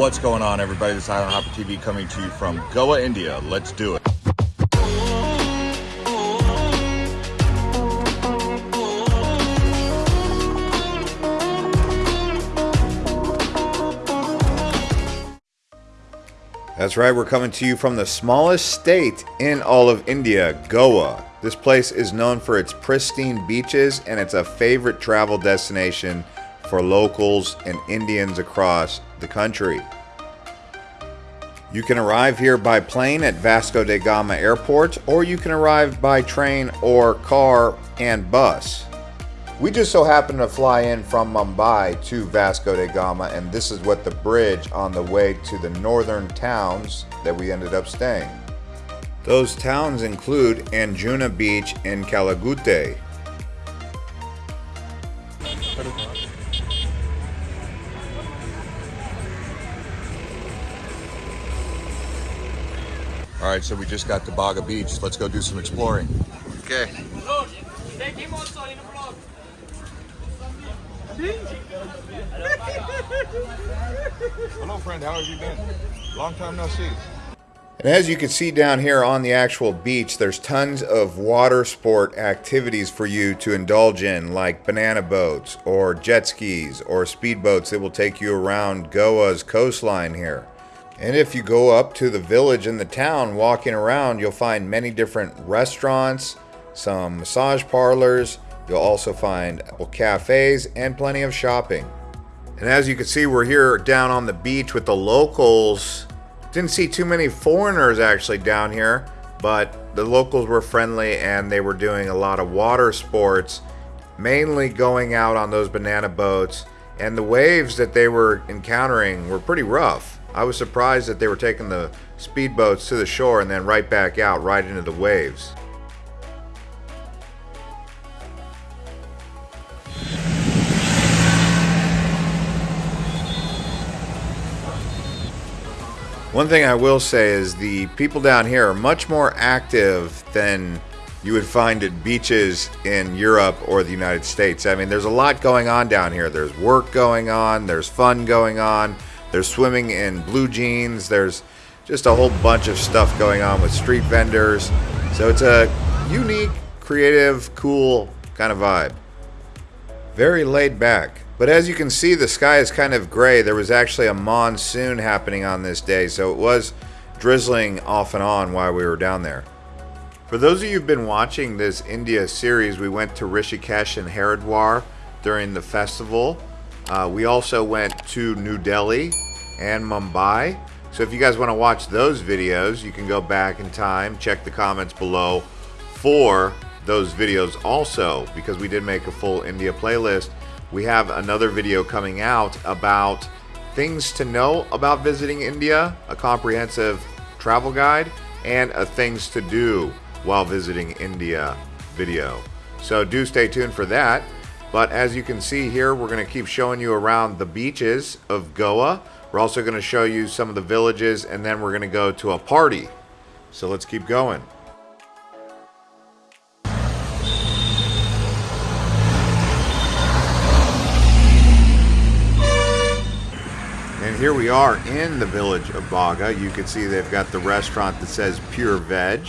What's going on, everybody? This is Island Hopper TV coming to you from Goa, India. Let's do it. That's right, we're coming to you from the smallest state in all of India, Goa. This place is known for its pristine beaches and it's a favorite travel destination for locals and Indians across the country. You can arrive here by plane at Vasco da Gama Airport or you can arrive by train or car and bus. We just so happened to fly in from Mumbai to Vasco da Gama, and this is what the bridge on the way to the northern towns that we ended up staying. Those towns include Anjuna Beach and Calangute. All right, so we just got to Baga Beach. Let's go do some exploring. Okay. Hello, friend. How have you been? Long time no see. And as you can see down here on the actual beach, there's tons of water sport activities for you to indulge in, like banana boats or jet skis or speedboats that will take you around Goa's coastline here. And if you go up to the village and the town walking around, you'll find many different restaurants, some massage parlors, You'll also find cafes and plenty of shopping. And as you can see, we're here down on the beach with the locals. Didn't see too many foreigners actually down here, but the locals were friendly and they were doing a lot of water sports, mainly going out on those banana boats. And the waves that they were encountering were pretty rough. I was surprised that they were taking the speedboats to the shore and then right back out right into the waves. One thing I will say is the people down here are much more active than you would find at beaches in Europe or the United States. I mean, there's a lot going on down here. There's work going on, there's fun going on, there's swimming in blue jeans, there's just a whole bunch of stuff going on with street vendors. So it's a unique, creative, cool kind of vibe. Very laid back. But as you can see, the sky is kind of gray. There was actually a monsoon happening on this day, so it was drizzling off and on while we were down there. For those of you who've been watching this India series, we went to Rishikesh and Haridwar during the festival. Uh, we also went to New Delhi and Mumbai. So if you guys want to watch those videos, you can go back in time, check the comments below for those videos also, because we did make a full India playlist we have another video coming out about things to know about visiting India, a comprehensive travel guide, and a things to do while visiting India video. So do stay tuned for that. But as you can see here, we're going to keep showing you around the beaches of Goa. We're also going to show you some of the villages, and then we're going to go to a party. So let's keep going. And here we are in the village of Baga. You can see they've got the restaurant that says pure veg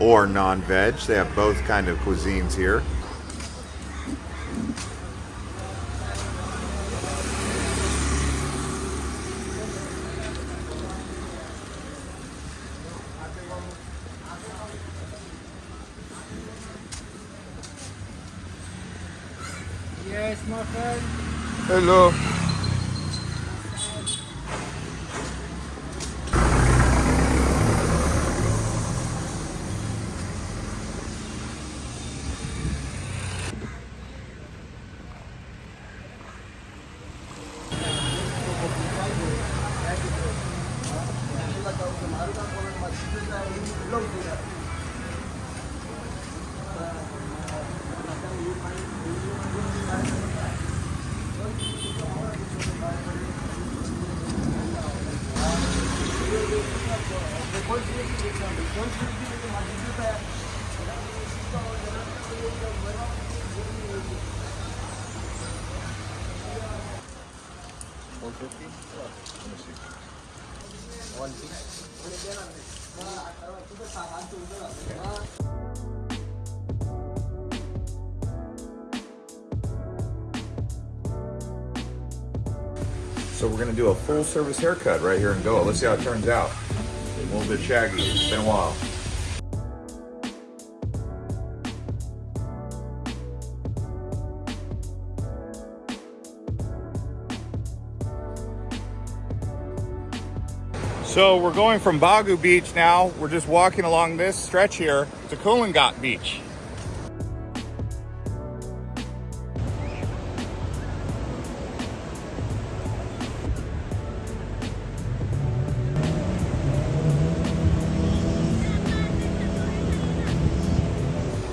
or non-veg. They have both kind of cuisines here. Yes, my friend. Hello. So we're gonna do a full service haircut right here in Goa. Let's see how it turns out. A little bit shaggy. It's been a while. So we're going from Baga Beach now. We're just walking along this stretch here to Calangute Beach.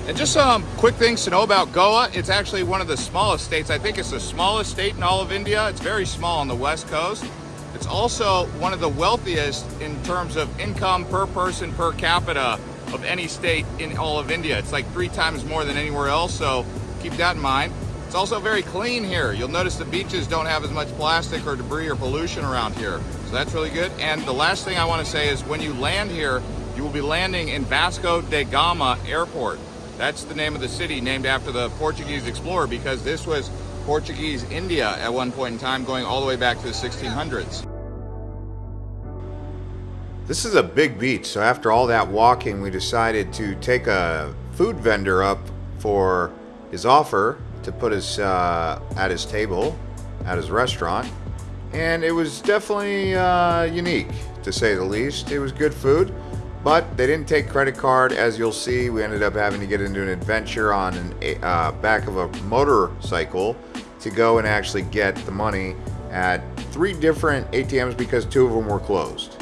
And just some quick things to know about Goa. It's actually one of the smallest states. I think it's the smallest state in all of India. It's very small on the west coast. It's also one of the wealthiest in terms of income per person per capita of any state in all of India. It's like three times more than anywhere else, so keep that in mind. It's also very clean here. You'll notice the beaches don't have as much plastic or debris or pollution around here. So that's really good. And the last thing I want to say is when you land here, you will be landing in Vasco da Gama Airport. That's the name of the city named after the Portuguese explorer because this was Portuguese India at one point in time going all the way back to the 1600s. This is a big beach, so after all that walking, we decided to take a food vendor up for his offer to put us uh, at his table at his restaurant. And it was definitely uh, unique, to say the least. It was good food, but they didn't take credit card. As you'll see, we ended up having to get into an adventure on an uh, back of a motorcycle to go and actually get the money at three different ATMs because two of them were closed.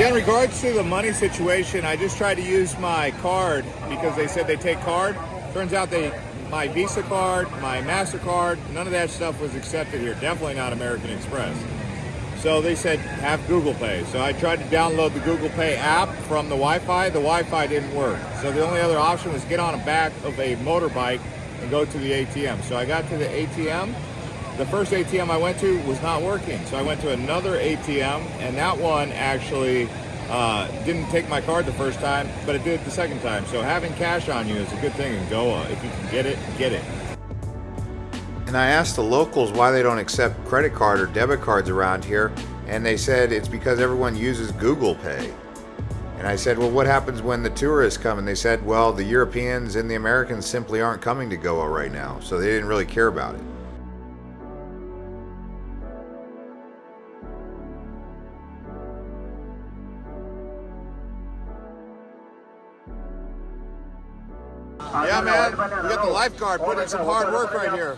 Yeah, in regards to the money situation, I just tried to use my card because they said they take card. Turns out they my Visa card, my MasterCard, none of that stuff was accepted here. Definitely not American Express. So they said have Google Pay. So I tried to download the Google Pay app from the Wi-Fi. The Wi-Fi didn't work. So the only other option was get on the back of a motorbike and go to the ATM. So I got to the ATM. The first ATM I went to was not working. So I went to another ATM and that one actually uh, didn't take my card the first time, but it did the second time. So having cash on you is a good thing in Goa. If you can get it, get it. And I asked the locals why they don't accept credit card or debit cards around here, and they said it's because everyone uses Google Pay. And I said, well, what happens when the tourists come? And they said, well, the Europeans and the Americans simply aren't coming to Goa right now, so they didn't really care about it. Lifeguard putting in some hard work right here.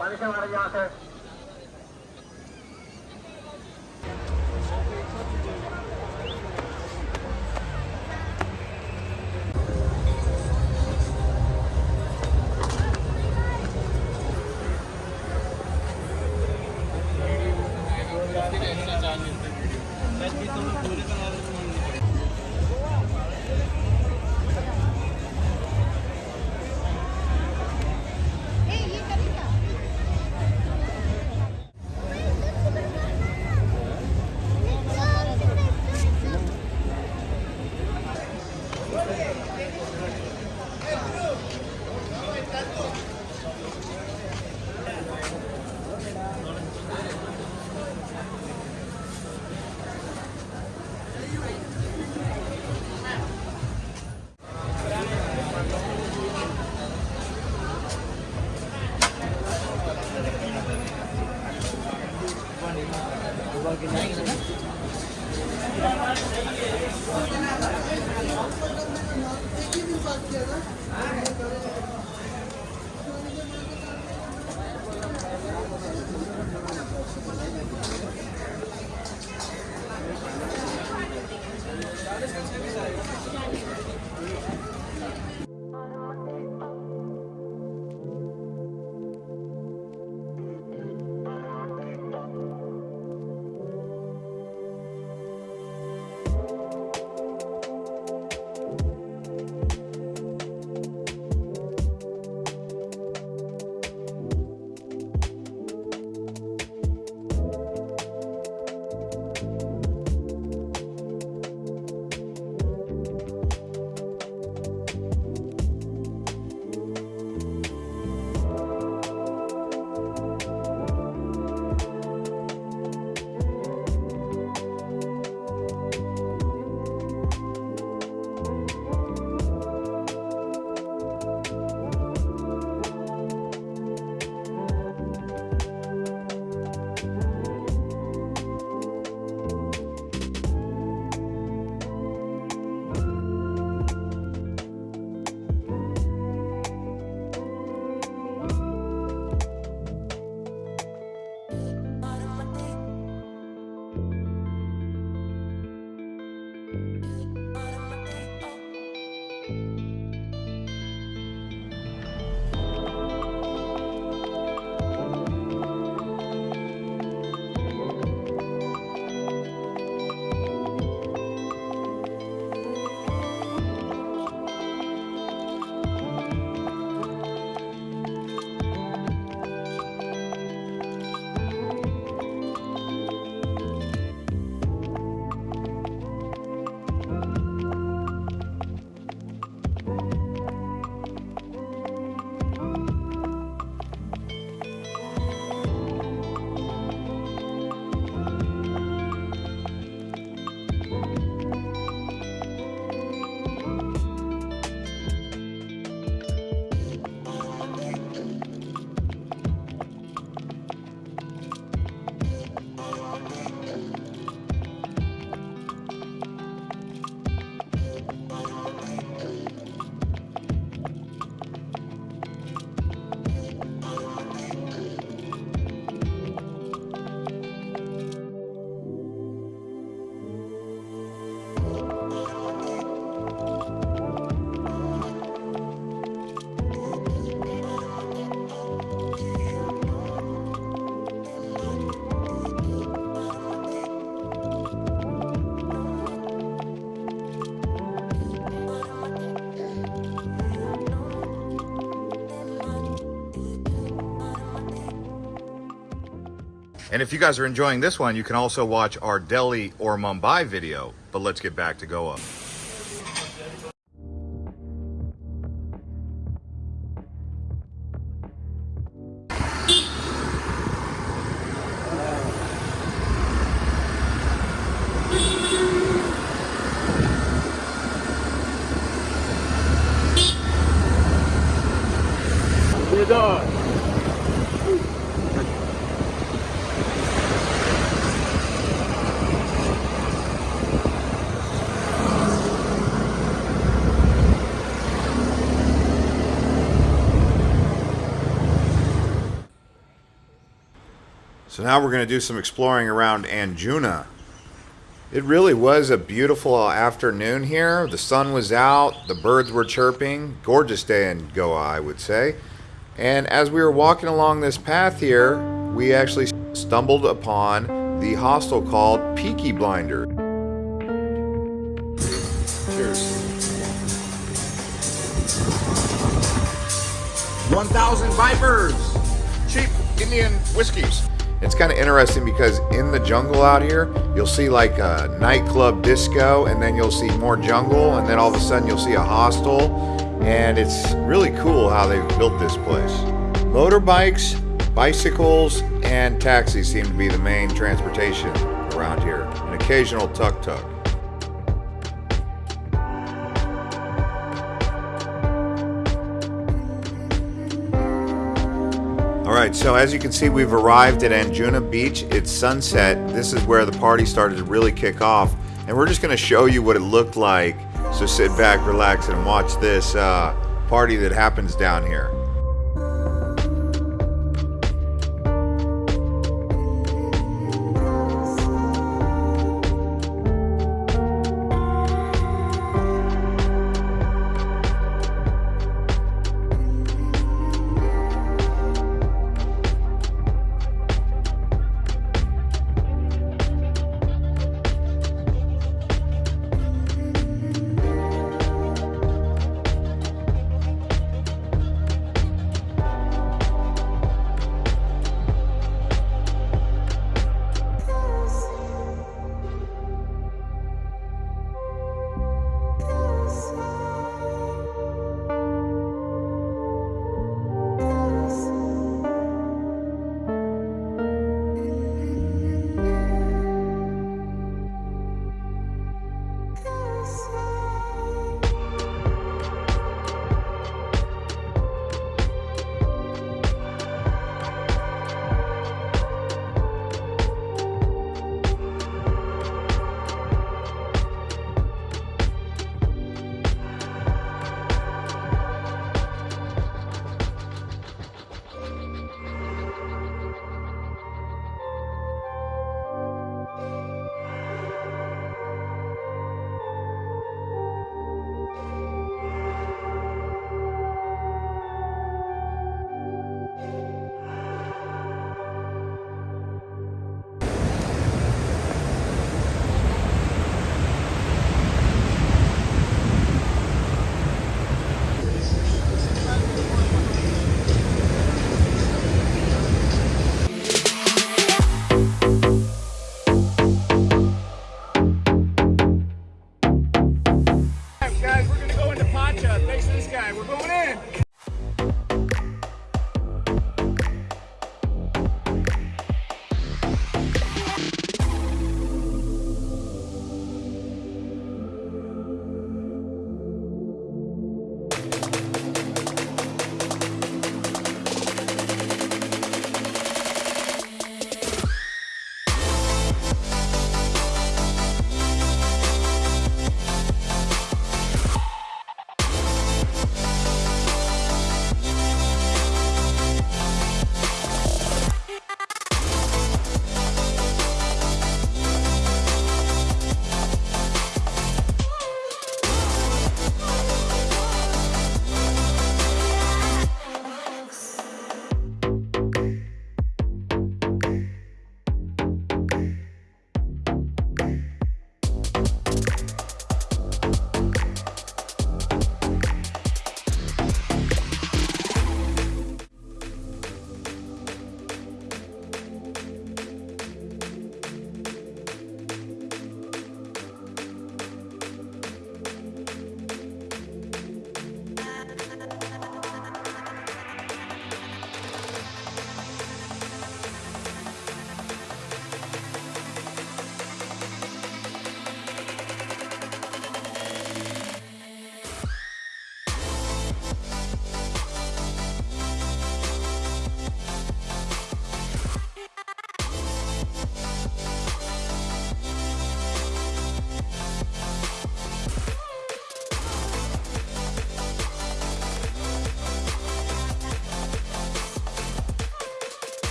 And if you guys are enjoying this one, you can also watch our Delhi or Mumbai video. But let's get back to Goa. So now we're going to do some exploring around Anjuna. It really was a beautiful afternoon here. The sun was out, the birds were chirping. Gorgeous day in Goa, I would say. And as we were walking along this path here, we actually stumbled upon the hostel called Peaky Blinder. Cheers. 1,000 Vipers! Cheap Indian whiskeys. It's kind of interesting because in the jungle out here, you'll see like a nightclub disco, and then you'll see more jungle, and then all of a sudden you'll see a hostel. And it's really cool how they've built this place. Motorbikes, bicycles, and taxis seem to be the main transportation around here. An occasional tuk-tuk. Right, so as you can see, we've arrived at Anjuna Beach. It's sunset. This is where the party started to really kick off. And we're just going to show you what it looked like. So sit back, relax, and watch this uh, party that happens down here.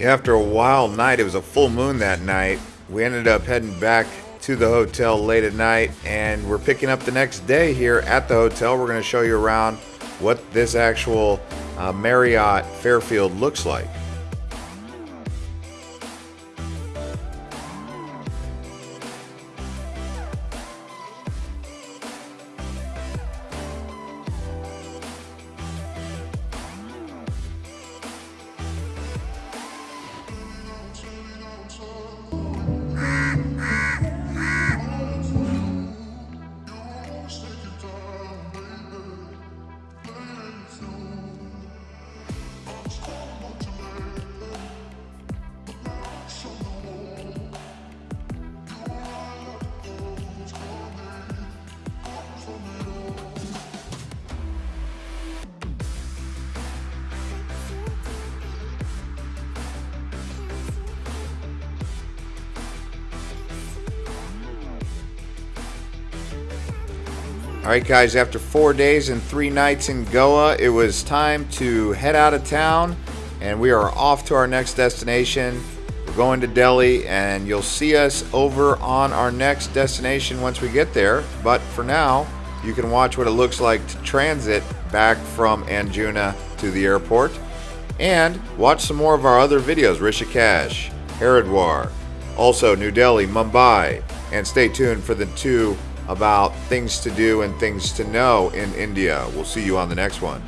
After a wild night, it was a full moon that night. We ended up heading back to the hotel late at night and we're picking up the next day here at the hotel. We're going to show you around what this actual uh, Marriott Fairfield looks like. All right, guys, after four days and three nights in Goa, it was time to head out of town, and we are off to our next destination. We're going to Delhi, and you'll see us over on our next destination once we get there. But for now, you can watch what it looks like to transit back from Anjuna to the airport, and watch some more of our other videos Rishikesh, Haridwar, also New Delhi, Mumbai, and stay tuned for the two about things to do and things to know in India. We'll see you on the next one.